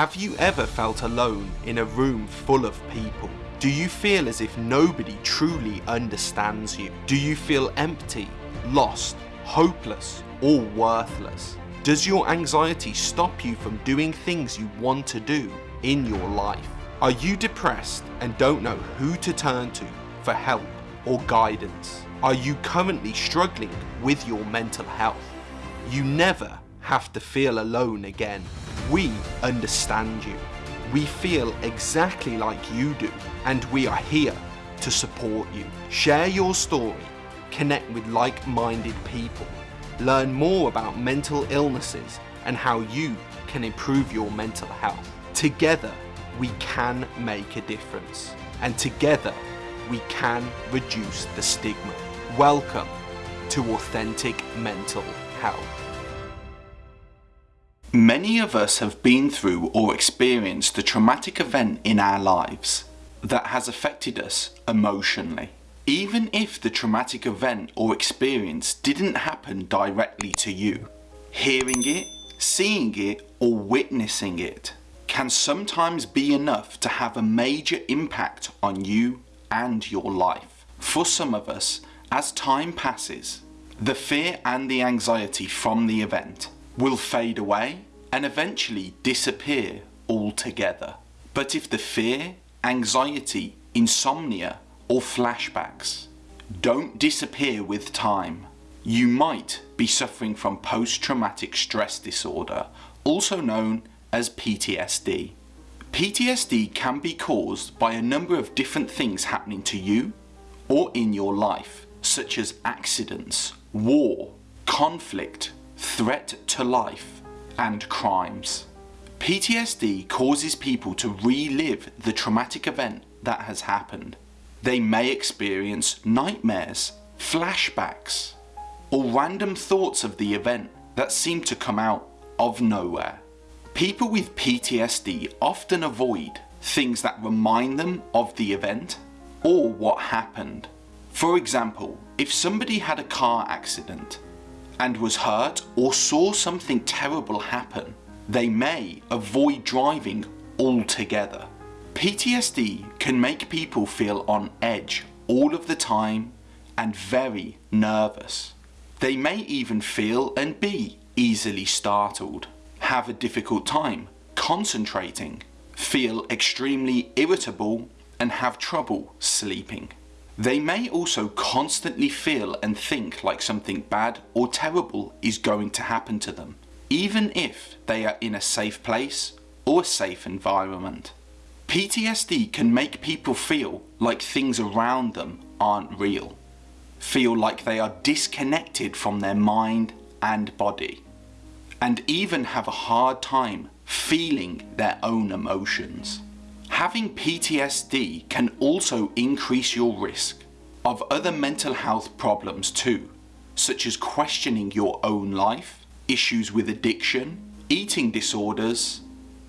Have you ever felt alone in a room full of people? Do you feel as if nobody truly understands you? Do you feel empty, lost, hopeless, or worthless? Does your anxiety stop you from doing things you want to do in your life? Are you depressed and don't know who to turn to for help or guidance? Are you currently struggling with your mental health? You never have to feel alone again. We understand you. We feel exactly like you do and we are here to support you. Share your story, connect with like-minded people, learn more about mental illnesses and how you can improve your mental health. Together, we can make a difference and together we can reduce the stigma. Welcome to Authentic Mental Health. Many of us have been through or experienced a traumatic event in our lives that has affected us emotionally. Even if the traumatic event or experience didn't happen directly to you, hearing it, seeing it or witnessing it can sometimes be enough to have a major impact on you and your life. For some of us, as time passes, the fear and the anxiety from the event will fade away and eventually disappear altogether. But if the fear, anxiety, insomnia or flashbacks don't disappear with time, you might be suffering from post-traumatic stress disorder, also known as PTSD. PTSD can be caused by a number of different things happening to you or in your life, such as accidents, war, conflict, threat to life, and crimes. PTSD causes people to relive the traumatic event that has happened. They may experience nightmares, flashbacks, or random thoughts of the event that seem to come out of nowhere. People with PTSD often avoid things that remind them of the event or what happened. For example, if somebody had a car accident and was hurt or saw something terrible happen, they may avoid driving altogether. PTSD can make people feel on edge all of the time and very nervous. They may even feel and be easily startled, have a difficult time concentrating, feel extremely irritable and have trouble sleeping. They may also constantly feel and think like something bad or terrible is going to happen to them, even if they are in a safe place or a safe environment. PTSD can make people feel like things around them aren't real, feel like they are disconnected from their mind and body, and even have a hard time feeling their own emotions. Having PTSD can also increase your risk of other mental health problems too, such as questioning your own life, issues with addiction, eating disorders,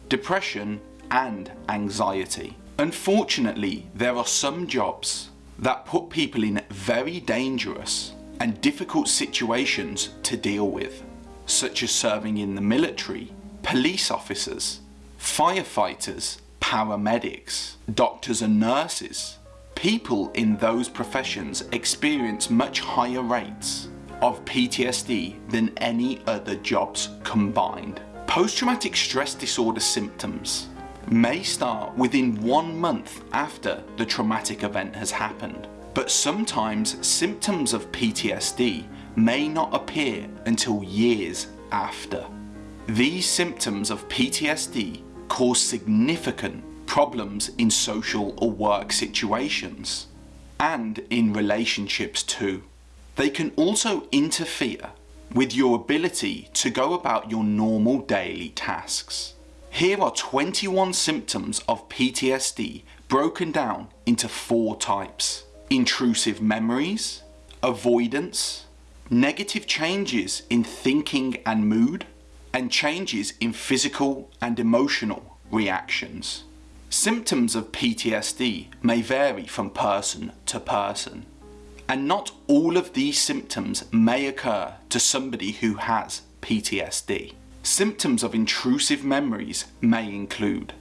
depression and anxiety. Unfortunately, there are some jobs that put people in very dangerous and difficult situations to deal with, such as serving in the military, police officers, firefighters, paramedics, doctors and nurses. People in those professions experience much higher rates of PTSD than any other jobs combined. Post-traumatic stress disorder symptoms may start within one month after the traumatic event has happened, but sometimes symptoms of PTSD may not appear until years after. These symptoms of PTSD cause significant problems in social or work situations and in relationships too. They can also interfere with your ability to go about your normal daily tasks. Here are 21 symptoms of PTSD broken down into four types. Intrusive memories, avoidance, negative changes in thinking and mood, and changes in physical and emotional reactions. Symptoms of PTSD may vary from person to person, and not all of these symptoms may occur to somebody who has PTSD. Symptoms of intrusive memories may include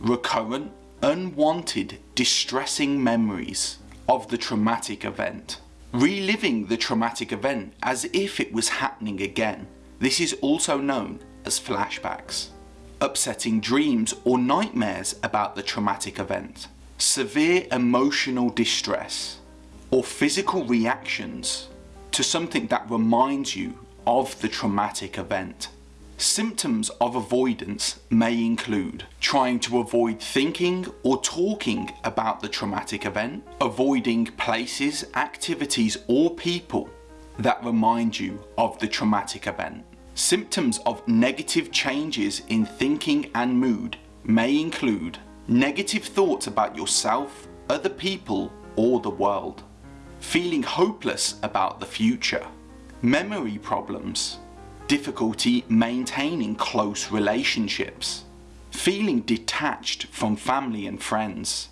recurrent, unwanted, distressing memories of the traumatic event. Reliving the traumatic event as if it was happening again. This is also known as flashbacks. Upsetting dreams or nightmares about the traumatic event. Severe emotional distress or physical reactions to something that reminds you of the traumatic event. Symptoms of avoidance may include trying to avoid thinking or talking about the traumatic event, avoiding places, activities or people that remind you of the traumatic event. Symptoms of negative changes in thinking and mood may include negative thoughts about yourself, other people or the world, feeling hopeless about the future, memory problems, difficulty maintaining close relationships, feeling detached from family and friends,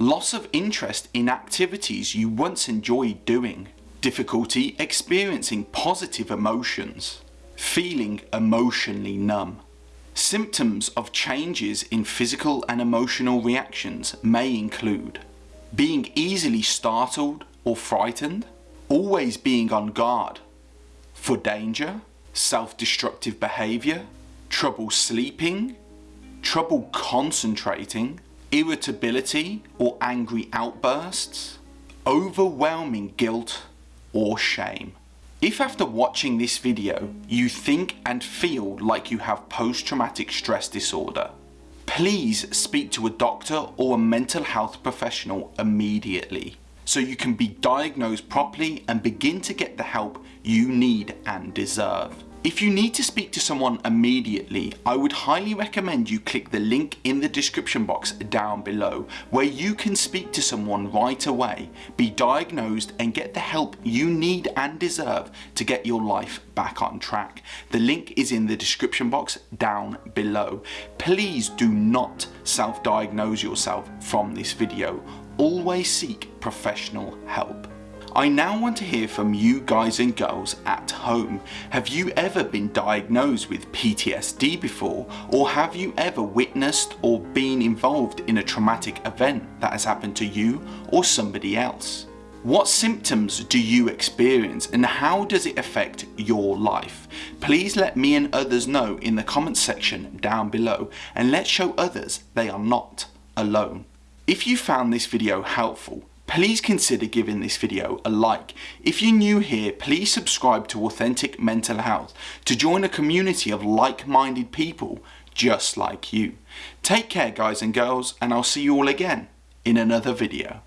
loss of interest in activities you once enjoyed doing, difficulty experiencing positive emotions, feeling emotionally numb. Symptoms of changes in physical and emotional reactions may include being easily startled or frightened, always being on guard for danger, self-destructive behaviour, trouble sleeping, trouble concentrating, irritability or angry outbursts, overwhelming guilt or shame. If after watching this video you think and feel like you have post-traumatic stress disorder, please speak to a doctor or a mental health professional immediately so you can be diagnosed properly and begin to get the help you need and deserve. If you need to speak to someone immediately, I would highly recommend you click the link in the description box down below where you can speak to someone right away, be diagnosed and get the help you need and deserve to get your life back on track. The link is in the description box down below. Please do not self-diagnose yourself from this video. Always seek professional help. I now want to hear from you guys and girls at home. Have you ever been diagnosed with PTSD before? Or have you ever witnessed or been involved in a traumatic event that has happened to you or somebody else? What symptoms do you experience and how does it affect your life? Please let me and others know in the comments section down below and let's show others they are not alone. If you found this video helpful, please consider giving this video a like. If you're new here, please subscribe to Authentic Mental Health to join a community of like-minded people just like you. Take care guys and girls and I'll see you all again in another video.